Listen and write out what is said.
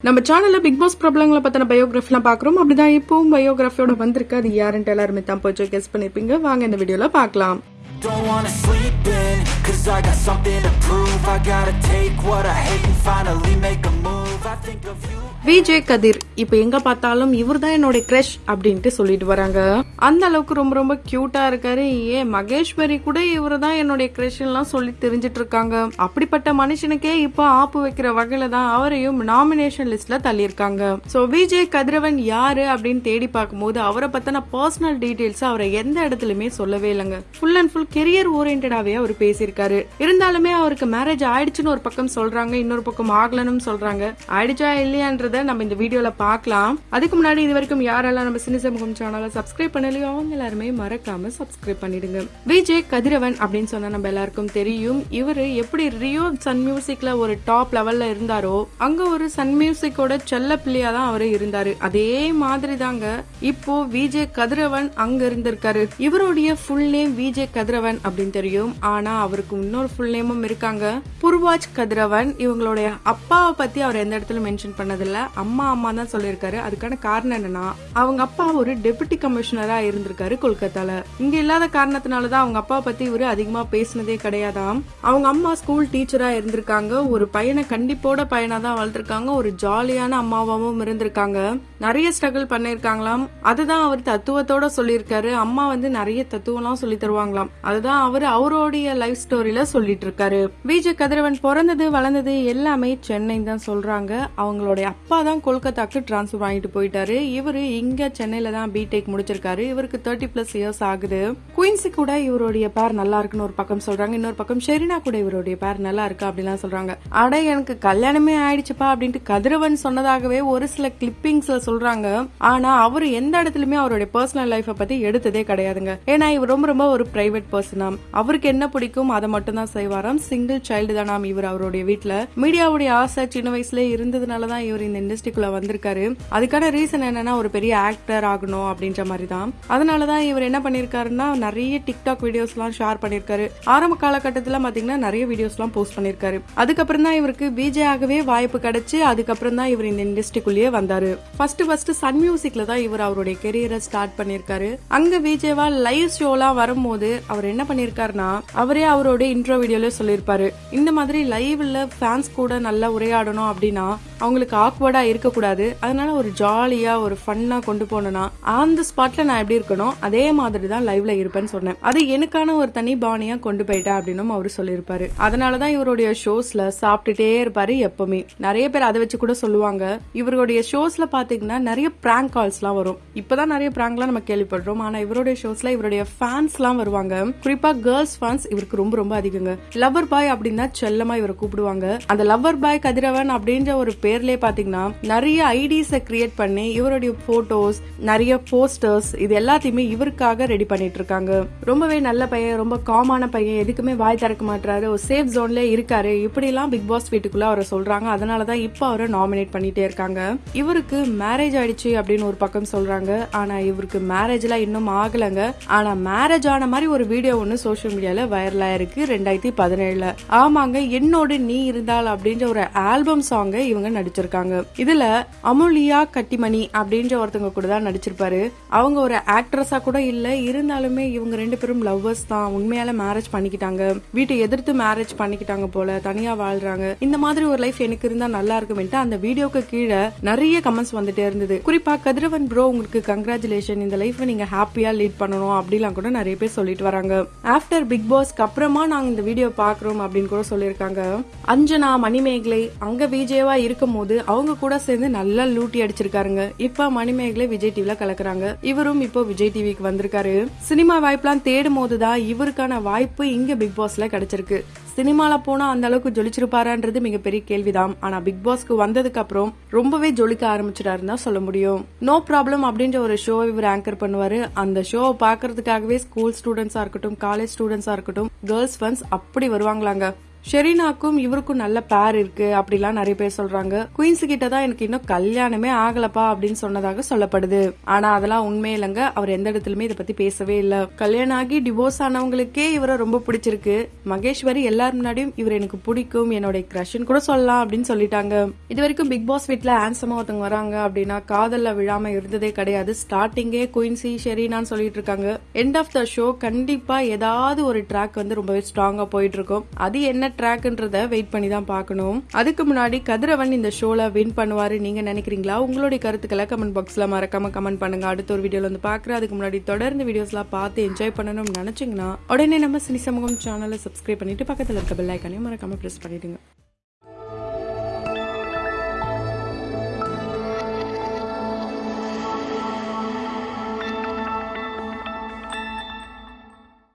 நம்ம சேனல்ல big pass பிரபலங்களை பத்தின பயோகிராஃபிலாம் பாக்குறோம் அப்படிதான் இப்பவும் பயோகிராஃபியோட வந்திருக்கு அது யாருன்ட்டு எல்லாருமே தான் போச்சு கெஸ் பண்ணிருப்பீங்க வாங்க இந்த வீடியோல பார்க்கலாம் Don't wanna sleep in, cause I got something to prove. I gotta take what I hate and finally make a move. I think of you. Vijay கதிர் இப்ப எங்க பார்த்தாலும் இவர் தான் என்னோட கிரஷ் அப்படின்ட்டு சொல்லிட்டு வராங்க. அந்த அளவுக்கு ரொம்ப ரொம்ப கியூட்டா இருக்காரு. ஏன் மகேஸ்வரி கூட இவர் தான் என்னுடைய கிரஷ் எல்லாம் சொல்லி தெரிஞ்சிட்டு இருக்காங்க. அப்படிப்பட்ட மனுஷனுக்கே இப்போ ஆப்பு வைக்கிற வகையில தான் அவரையும் நாமினேஷன் லிஸ்ட்ல தள்ளியிருக்காங்க. சோ விஜய் கதிரவன் யாரு அப்படின்னு தேடி பார்க்கும்போது அவரை பத்தின பர்சனல் டீடைல்ஸ் அவரை எந்த இடத்துலயுமே சொல்லவே இல்லைங்க. ஃபுல் அண்ட் ஃபுல் கெரியர் ஓரியன்டாவே அவர் பேசியிருக்காரு. இருந்தாலுமே அவருக்கு மேரேஜ் ஆயிடுச்சுன்னு ஒரு பக்கம் சொல்றாங்க இன்னொரு பக்கம் ஆகலன்னு சொல்றாங்க. ஆயிடுச்சா இல்லையான்றத நம்ம இந்த வீடியோல பார்க்கலாம். அதுக்கு முன்னாடி இது வரைக்கும் யாரெல்லாம் நம்ம சினி சமூகம் சேனலை சப்ஸ்கிரைப் பண்ணலையோ அவங்க எல்லாருமே மறக்காம சப்ஸ்கிரைப் பண்ணிடுங்க. விஜய் கதிரவன் அப்படின்னு சொன்னா நம்ம எல்லாருக்கும் தெரியும். இவரு எப்படி ரியோ சன் மியூசிக்ல ஒரு டாப் லெவல்ல இருந்தாரோ அங்க ஒரு சன் மியூசிக்கோட செல்ல பிள்ளையா தான் அவரு இருந்தாரு. அதே மாதிரி தாங்க இப்போ விஜய் கதிரவன் அங்க இருந்திருக்காரு. இவருடைய ஃபுல் நேம் விஜய் கதிரவன் அப்படின்னு தெரியும். ஆனா அவருக்கு இன்னொரு ஃபுல் நேமும் இருக்காங்க. புர்வாஜ் கதிரவன். இவங்களுடைய அப்பாவை பத்தி அவர் எந்த இடத்துல மென்ஷன் பண்ணதில்ல. அம்மா அம்மா தான் சொல்லியிருக்காரு. அதுக்கான காரணம் என்னன்னா அவங்க அப்பா ஒரு டெபுட்டி கமிஷனரா இருந்திருக்காரு கொல்கத்தால. இங்க இல்லாத காரணத்தினால தான் அவங்க அப்பா பத்தி இவரு அதிகமா பேசினதே கிடையாதாம். அவங்க அம்மா ஸ்கூல் டீச்சரா இருந்திருக்காங்க. ஒரு பையனை கண்டிப்போட பையனா தான் வளர்த்திருக்காங்க. ஒரு ஜாலியான அம்மாவாவும் இருந்திருக்காங்க. நிறைய ஸ்ட்ரகிள் பண்ணிருக்காங்களாம் அதுதான் அவர் தத்துவத்தோட சொல்லியிருக்காரு. அம்மா வந்து நிறைய தத்துவம்லாம் சொல்லி தருவாங்களாம். அதுதான் அவர் அவருடைய லைஃப் ஸ்டோரியில சொல்லிட்டு இருக்காரு விஜய் கதிரவன் பிறந்தது வளர்ந்தது எல்லாமே சென்னை தான் சொல்றாங்க. அவங்களுடைய அப்பா தான் கொல்கத்தாக்கு டிரான்ஸ்ஃபர் வாங்கிட்டு போயிட்டாரு. இவரு இங்க சென்னையில தான் பிடெக் முடிச்சிருக்காரு. இவருக்கு தேர்ட்டி பிளஸ் இயர்ஸ் ஆகுது. குயின்ஸி கூட இவருடைய பேர் நல்லா இருக்குன்னு ஒரு பக்கம் சொல்றாங்க. இன்னொரு பக்கம் ஷெரினா கூட இவருடைய பேர் நல்லா இருக்கு அப்படிலாம் சொல்றாங்க. அட எனக்கு கல்யாணமே ஆயிடுச்சுப்பா அப்படின்ட்டு கதிரவன் சொன்னதாகவே ஒரு சில கிளிப்பிங்ஸ்ல சொல்றாங்க. ஆனா அவர் எந்த இடத்துலயுமே அவருடைய பர்சனல் லைஃப பத்தி எடுத்ததே கிடையாதுங்க. ஏன்னா இவர் ரொம்ப ரொம்ப ஒரு பிரைவேட் பர்சனாம் அவருக்கு என்ன பிடிக்கும் அதை மட்டும் தான் செய்வாராம் சிங்கிள் சைல்டு தானாம் இவர் அவருடைய வீட்ல. மீடியாவுடைய ஆசை சின்ன வயசுல இருந்ததுனாலதான் இவர் இந்த இண்டஸ்ட்ரிக்குள்ள வந்திருக்காரு. அதுக்கான ரீசன் என்னன்னா ஒரு பெரிய ஆக்டர் ஆகணும் அப்படின்ற மாதிரி தான் அதனாலதான் இவர் என்ன பண்ணிருக்காருன்னா நிறைய டிக்டாக் வீடியோஸ் எல்லாம் ஷேர் பண்ணிருக்காரு. ஆரம்ப காலகட்டத்துல பாத்தீங்கன்னா நிறைய வீடியோஸ் எல்லாம் போஸ்ட் பண்ணிருக்காரு. அதுக்கப்புறம் தான் இவருக்கு பிஜே ஆகவே வாய்ப்பு கிடைச்சு அதுக்கப்புறம் தான் இவர் இந்த இண்டஸ்ட்ரிக்குள்ளேயே வந்தாரு. ஃபர்ஸ்ட் ஃபர்ஸ்ட் சன் மியூசிக்ல தான் இவர் அவருடைய கெரியரை ஸ்டார்ட் பண்ணிருக்காரு. அங்க விஜயவா லைவ் ஷோலாம் வரும்போது அவர் என்ன பண்ணிருக்காருன்னா அவரே அவரோட இன்ட்ரோ வீடியோல சொல்லியிருப்பாரு இந்த மாதிரி லைவ்ல ஃபேன்ஸ் கூட நல்லா உரையாடணும் அப்படின்னா அவங்களுக்கு ஆக்வர்டா இருக்கக்கூடாது. அதனால ஒரு ஜாலியா ஒரு ஃபன்னா கொண்டு போனோம்னா அந்த ஸ்பாட்ல நான் எப்படி இருக்கணும் அதே மாதிரி தான் லைவ்ல இருப்பேன்னு சொன்னேன். அது எனக்கான ஒரு தனி பாணியா கொண்டு போயிட்டேன் அப்படின்னு அவர் சொல்லியிருப்பாரு. அதனாலதான் இவருடைய ஷோஸ்ல சாப்பிட்டுட்டே இருப்பாரு எப்பவுமே. நிறைய பேர் அதை வச்சு கூட சொல்லுவாங்க. இவருடைய ஷோஸ்ல பாத்தீங்கன்னா நிறைய பிராங்க் கால்ஸ் எல்லாம் வரும். இப்பதான் நிறைய பிராங்க்லாம் நம்ம கேள்விப்படுறோம். ஆனா இவருடைய ஷோஸ்ல இவருடைய ஃபேன்ஸ் எல்லாம் வருவாங்க. குறிப்பா கேர்ள்ஸ் ஃபேன்ஸ் இவருக்கு ரொம்ப ரொம்ப அதிகங்க. லவ்வர் பாய் அப்படின்னா செல்லமா இவரை கூப்பிடுவாங்க. அந்த லவ்வர் பாய் கதிரவன் அப்படின்ற ஒரு பேர்லயே பாத்தீங்கன்னா நிறைய ஐடிஸை கிரியேட் பண்ணி இவருடைய போட்டோஸ் நிறைய போஸ்டர்ஸ் இது எல்லாத்தையுமே இவருக்காக ரெடி பண்ணிட்டு இருக்காங்க. ரொம்பவே நல்ல பையன் ரொம்ப காமான பையன் எதுக்குமே வாய் திறக்க மாட்டாரு ஒரு சேஃப் ஜோன்ல இருக்காரு. இப்படிலாம் பிக் பாஸ் வீட்டுக்குள்ள அவரை சொல்றாங்க. அதனாலதான் இப்ப அவரை நாமினேட் பண்ணிட்டே இருக்காங்க. இவருக்கு மேரேஜ் ஆயிடுச்சு அப்படின்னு ஒரு பக்கம் சொல்றாங்க. ஆனா இவருக்கு மேரேஜ் எல்லாம் இன்னும் ஆகலங்க. ஆனா மேரேஜ் ஆன மாதிரி ஒரு வீடியோ ஒன்னு சோசியல் மீடியால வைரலா இருக்கு ரெண்டாயிரத்தி பதினேழுல. ஆமாங்க என்னோடு நீ இருந்தால் அப்படின்ற ஒரு ஆல்பம் சாங்கை இவங்க நடிச்சிருக்காங்க. இதுல அமுலியா கட்டிமணி அப்படின்ற ஒருத்தவங்க கூட தான் நடிச்சிருப்பாரு. அவங்க ஒரு ஆக்ட்ரஸா கூட இல்ல. இருந்தாலுமே இவங்க ரெண்டு பேரும் லவ்வர்ஸ் தான். உண்மையால மேரேஜ் பண்ணிக்கிட்டாங்க. வீட்டை எதிர்த்து மேரேஜ் பண்ணிக்கிட்டாங்க போல. தனியா வாழ்றாங்க. இந்த மாதிரி ஒரு லைஃப் எனக்கு இருந்தா நல்லா இருக்குமென்ட்டு அந்த வீடியோக்கு கீழே நிறைய கமெண்ட்ஸ் வந்துட்டே இருந்தது. குறிப்பா கதிரவன் ப்ரோ உங்களுக்கு கங்க்ராச்சுலேஷன் இந்த லைஃப் நீங்க ஹாப்பியா லீட் பண்ணணும் அப்படிலாம் கூட நிறைய பேர் சொல்லிட்டு வராங்க. ஆஃப்டர் பிக் பாஸ்க்கு அப்புறமா நாங்க இந்த வீடியோ பாக்குறோம் அப்படின்னு கூட சொல்லியிருக்காங்க. அஞ்சனா மணிமேகலை அங்க விஜயவா இருக்கும் போது அவங்க கூட சேர்ந்து நல்லா லூட்டி அடிச்சிருக்காருங்க. இப்ப மணிமேகலை விஜய் டிவில கலக்குறாங்க. இவரும் இப்போ விஜய் டிவிக்கு வந்திருக்காரு. சினிமா வாய்ப்புலாம் தேடும் போதுதான் இவருக்கான வாய்ப்பு இங்க பிக் பாஸ்ல கிடைச்சிருக்கு. சினிமால போனா அந்த அளவுக்கு ஜொலிச்சிருப்பாரான்றது மிகப்பெரிய கேள்விதான். ஆனா பிக் பாஸ்க்கு வந்ததுக்கு அப்புறம் ரொம்பவே ஜொலிக்க ஆரம்பிச்சிட்டாருன்னு தான் சொல்ல முடியும். நோ ப்ராப்ளம் அப்படின்ற ஒரு ஷோ இவர் ஆங்கர் பண்ணுவாரு. அந்த ஷோவை பாக்குறதுக்காகவே ஸ்கூல் ஸ்டூடெண்ட்ஸா இருக்கட்டும் காலேஜ் ஸ்டூடெண்ட்ஸா இருக்கட்டும் கேர்ள்ஸ் ஃபன்ஸ் அப்படி வருவாங்களாங்க. ஷெரீனாக்கும் இவருக்கும் நல்ல பேர் இருக்கு அப்படிலாம் நிறைய பேர் சொல்றாங்க. குயின்ஸ் கிட்ட தான் எனக்கு இன்னும் கல்யாணமே ஆகலப்பா அப்படின்னு சொன்னதாக சொல்லப்படுது. ஆனா அதெல்லாம் உண்மை இல்லைங்க. அவர் எந்த இடத்துலயுமே இதை பத்தி பேசவே இல்ல. கல்யாணம் ஆகி டிவோர்ஸ் ஆனவங்களுக்கே இவரை ரொம்ப பிடிச்சிருக்கு. மகேஸ்வரி எல்லாரும் முன்னாடியும் இவர் எனக்கு பிடிக்கும். என்னுடைய கிரஷன் கூட சொல்லலாம் அப்படின்னு சொல்லிட்டாங்க. இது வரைக்கும் பிக் பாஸ் வீட்ல ஆன்சமா ஒருத்தவங்க வராங்க அப்படின்னா காதல்ல விழாம இருந்ததே கிடையாது. ஸ்டார்டிங்கே குயின்சி ஷெரீனான்னு சொல்லிட்டு இருக்காங்க. எண்ட் ஆஃப் த ஷோ கண்டிப்பா ஏதாவது ஒரு ட்ராக் வந்து ரொம்பவே ஸ்ட்ராங்கா போயிட்டு இருக்கும். அது என்ன ட்ராக்ன்றதை வெயிட் பண்ணி தான் பார்க்கணும். அதுக்கு முன்னாடி கதிரவன் இந்த ஷோல வின் பண்ணுவாரு. நீங்க நினைக்கிறீங்களா? உங்களுடைய கருத்துக்களை கமெண்ட் பாக்ஸ்ல மறக்காம கமெண்ட் பண்ணுங்க. அடுத்த ஒரு வீடியோல வந்து பாக்குறேன் அதுக்கு முன்னாடி தொடர்ந்து வீடியோஸ்லாம் பார்த்து என்ஜாய் பண்ணணும்னு நினைச்சீங்கன்னா உடனே நம்ம சினி சமூகம் சேனலை சப்ஸ்கிரைப் பண்ணிட்டு பக்கத்தில் இருக்க பெல் ஐக்கானையும் மறக்காம ப்ரெஸ் பண்ணிடுங்க.